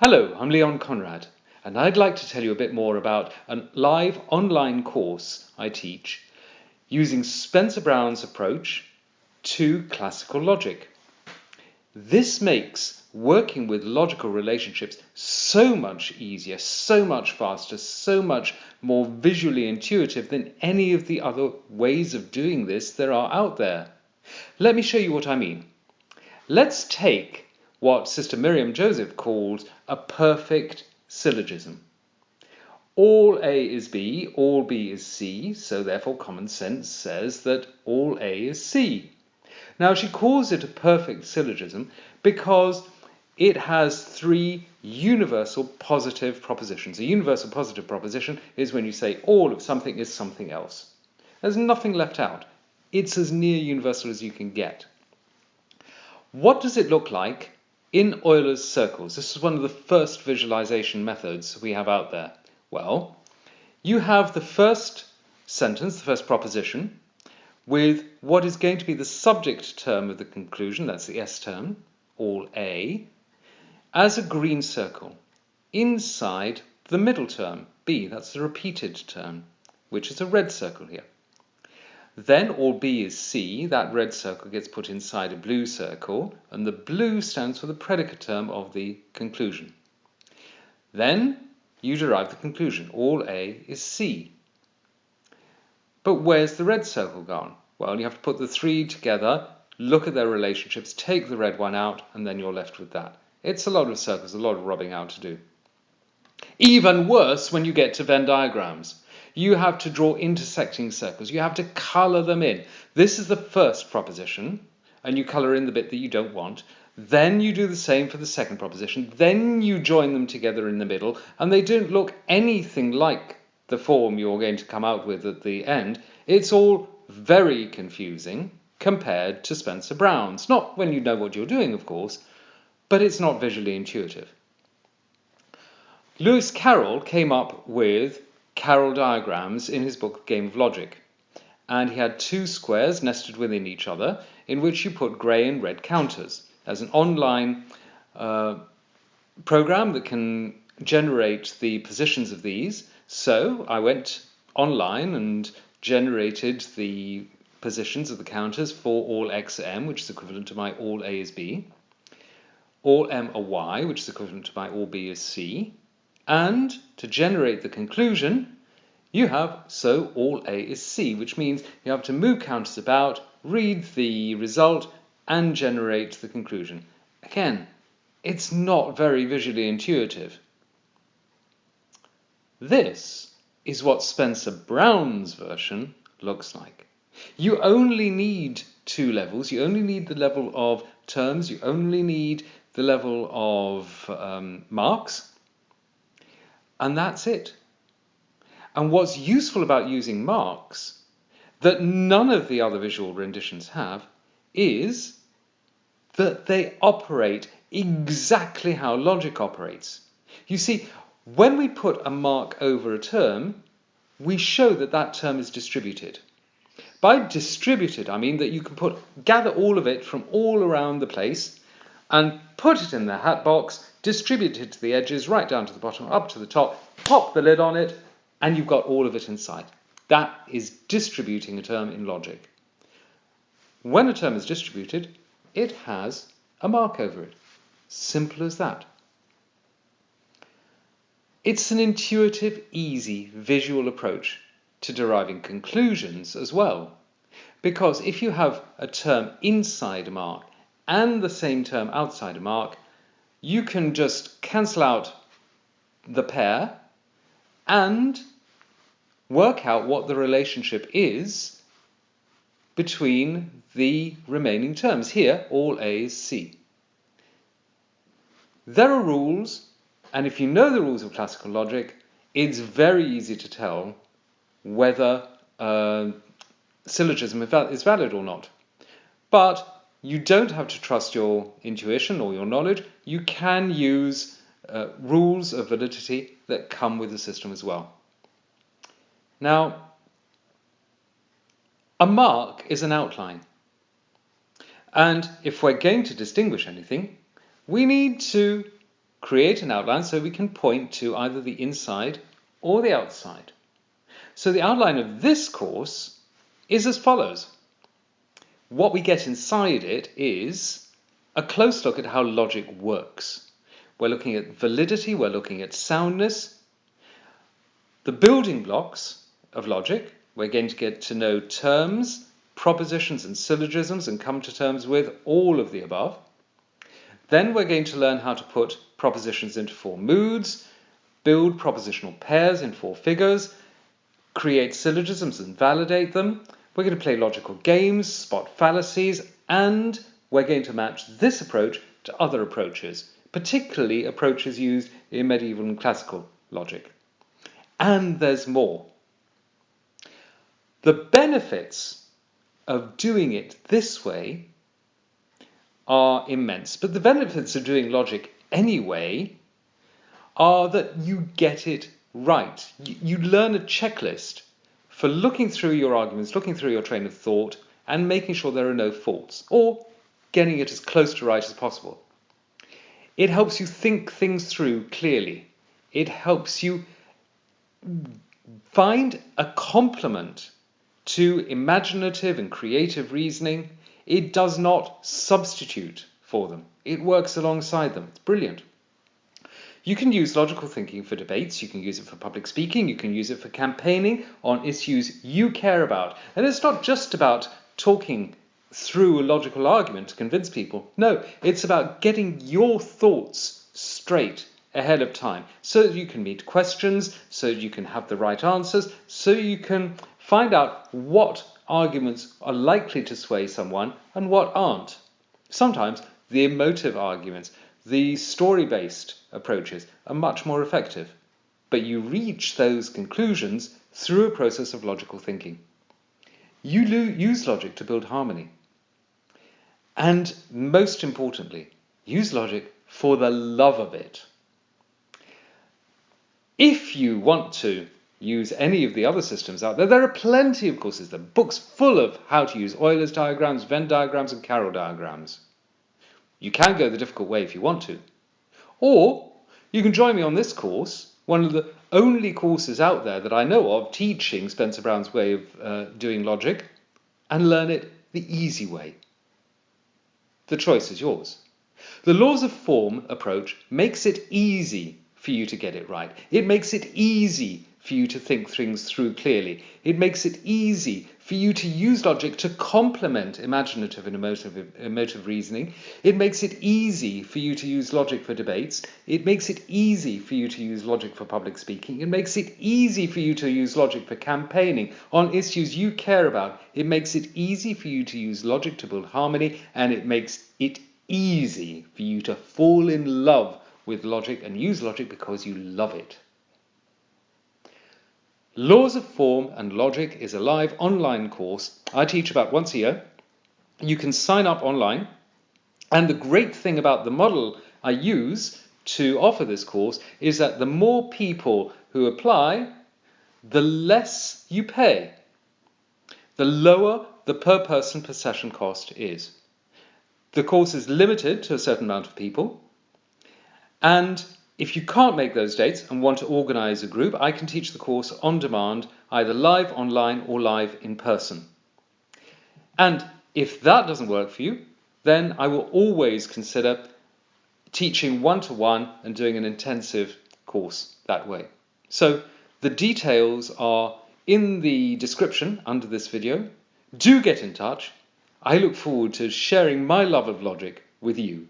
Hello, I'm Leon Conrad, and I'd like to tell you a bit more about a live online course I teach using Spencer Brown's approach to classical logic. This makes working with logical relationships so much easier, so much faster, so much more visually intuitive than any of the other ways of doing this there are out there. Let me show you what I mean. Let's take what Sister Miriam Joseph calls a perfect syllogism. All A is B, all B is C, so therefore common sense says that all A is C. Now she calls it a perfect syllogism because it has three universal positive propositions. A universal positive proposition is when you say all of something is something else. There's nothing left out. It's as near universal as you can get. What does it look like in Euler's circles, this is one of the first visualization methods we have out there. Well, you have the first sentence, the first proposition, with what is going to be the subject term of the conclusion, that's the S term, all A, as a green circle inside the middle term, B, that's the repeated term, which is a red circle here. Then all B is C, that red circle gets put inside a blue circle, and the blue stands for the predicate term of the conclusion. Then you derive the conclusion, all A is C. But where's the red circle gone? Well, you have to put the three together, look at their relationships, take the red one out, and then you're left with that. It's a lot of circles, a lot of rubbing out to do. Even worse when you get to Venn diagrams you have to draw intersecting circles. You have to color them in. This is the first proposition, and you color in the bit that you don't want. Then you do the same for the second proposition. Then you join them together in the middle, and they don't look anything like the form you're going to come out with at the end. It's all very confusing compared to Spencer Brown's. Not when you know what you're doing, of course, but it's not visually intuitive. Lewis Carroll came up with Carroll diagrams in his book Game of Logic. And he had two squares nested within each other in which you put grey and red counters. There's an online uh, program that can generate the positions of these. So I went online and generated the positions of the counters for all x m, which is equivalent to my all a is b, all m are y, which is equivalent to my all b is c, and to generate the conclusion, you have so all A is C, which means you have to move counters about, read the result, and generate the conclusion. Again, it's not very visually intuitive. This is what Spencer Brown's version looks like. You only need two levels. You only need the level of terms. You only need the level of um, marks. And that's it. And what's useful about using marks that none of the other visual renditions have is that they operate exactly how logic operates. You see, when we put a mark over a term, we show that that term is distributed. By distributed, I mean that you can put gather all of it from all around the place and put it in the hat box distribute it to the edges, right down to the bottom, up to the top, pop the lid on it, and you've got all of it inside. That is distributing a term in logic. When a term is distributed, it has a mark over it. Simple as that. It's an intuitive, easy, visual approach to deriving conclusions as well. Because if you have a term inside a mark and the same term outside a mark, you can just cancel out the pair and work out what the relationship is between the remaining terms. Here, all A is C. There are rules, and if you know the rules of classical logic, it's very easy to tell whether a syllogism is valid or not. But you don't have to trust your intuition or your knowledge. You can use uh, rules of validity that come with the system as well. Now, a mark is an outline. And if we're going to distinguish anything, we need to create an outline so we can point to either the inside or the outside. So the outline of this course is as follows. What we get inside it is a close look at how logic works. We're looking at validity, we're looking at soundness, the building blocks of logic. We're going to get to know terms, propositions, and syllogisms and come to terms with all of the above. Then we're going to learn how to put propositions into four moods, build propositional pairs in four figures, create syllogisms and validate them. We're going to play logical games, spot fallacies, and we're going to match this approach to other approaches, particularly approaches used in medieval and classical logic. And there's more. The benefits of doing it this way are immense, but the benefits of doing logic anyway are that you get it right. You, learn a checklist for looking through your arguments, looking through your train of thought, and making sure there are no faults, or getting it as close to right as possible. It helps you think things through clearly. It helps you find a complement to imaginative and creative reasoning. It does not substitute for them. It works alongside them. It's brilliant. You can use logical thinking for debates, you can use it for public speaking, you can use it for campaigning on issues you care about. And it's not just about talking through a logical argument to convince people. No, it's about getting your thoughts straight ahead of time so that you can meet questions, so you can have the right answers, so you can find out what arguments are likely to sway someone and what aren't. Sometimes the emotive arguments, the story based approaches are much more effective, but you reach those conclusions through a process of logical thinking. You use logic to build harmony. And most importantly, use logic for the love of it. If you want to use any of the other systems out there, there are plenty of courses. Are books full of how to use Euler's diagrams, Venn diagrams, and Carroll diagrams. You can go the difficult way if you want to. Or you can join me on this course, one of the only courses out there that I know of teaching Spencer Brown's way of uh, doing logic, and learn it the easy way. The choice is yours. The laws of form approach makes it easy for you to get it right. It makes it easy for you to think things through clearly. It makes it easy for you to use logic to complement imaginative and emotive, emotive reasoning. It makes it easy for you to use logic for debates. It makes it easy for you to use logic for public speaking. It makes it easy for you to use logic for campaigning on issues you care about. It makes it easy for you to use logic to build harmony, and it makes it easy for you to fall in love with logic and use logic because you love it. Laws of Form and Logic is a live online course I teach about once a year. You can sign up online. And the great thing about the model I use to offer this course is that the more people who apply, the less you pay. The lower the per person per session cost is. The course is limited to a certain amount of people. And if you can't make those dates and want to organize a group, I can teach the course on demand, either live online or live in person. And if that doesn't work for you, then I will always consider teaching one to one and doing an intensive course that way. So the details are in the description under this video. Do get in touch. I look forward to sharing my love of logic with you.